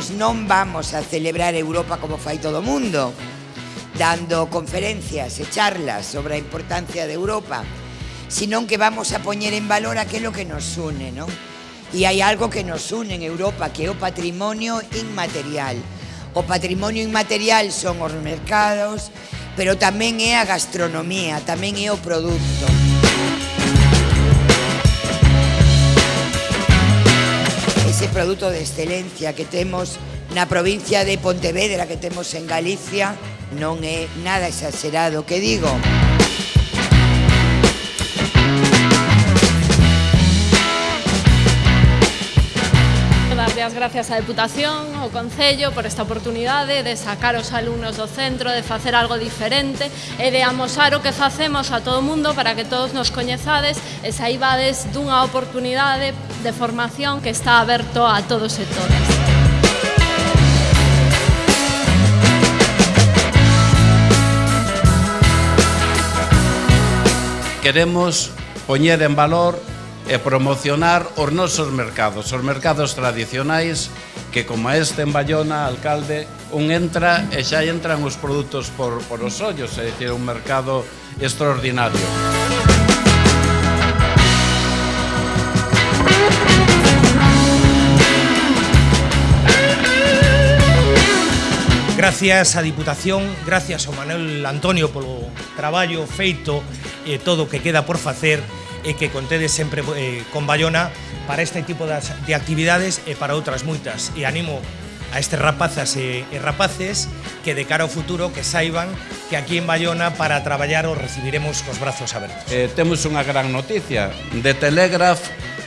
nos non vamos a celebrar Europa como fai todo o mundo, dando conferencias e charlas sobre a importancia de Europa, senón que vamos a poñer en valor aquilo que nos une, non? E hai algo que nos une en Europa, que é o patrimonio inmaterial. O patrimonio inmaterial son os mercados, pero tamén é a gastronomía, tamén é o produto. produto de excelencia que temos na provincia de Pontevedra, que temos en Galicia, non é nada exagerado que digo. as gracias á Deputación, ao Concello, por esta oportunidade de sacar os alumnos do centro, de facer algo diferente e de amosar o que facemos a todo o mundo para que todos nos coñezades e saibades dunha oportunidade de formación que está aberto a todos e todas. Queremos poñer en valor e promocionar os nosos mercados, os mercados tradicionais que como este en Bayona, alcalde, un entra e xa entran os produtos por, por os ollos, é dicir, un mercado extraordinario. Gracias á Diputación, gracias ao Manuel Antonio polo traballo feito e todo o que queda por facer e que contedes sempre eh, con Bayona para este tipo das, de actividades e para outras moitas. E animo a estes rapazas e, e rapaces que de cara ao futuro que saiban que aquí en Bayona para traballar os recibiremos cos brazos abertos. Eh, temos unha gran noticia. De Telegraph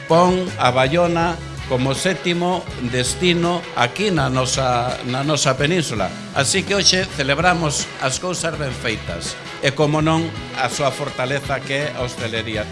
pon a Bayona como sétimo destino aquí na nosa, na nosa península. Así que hoxe celebramos as cousas ben feitas e, como non, a súa fortaleza que é a hostelería.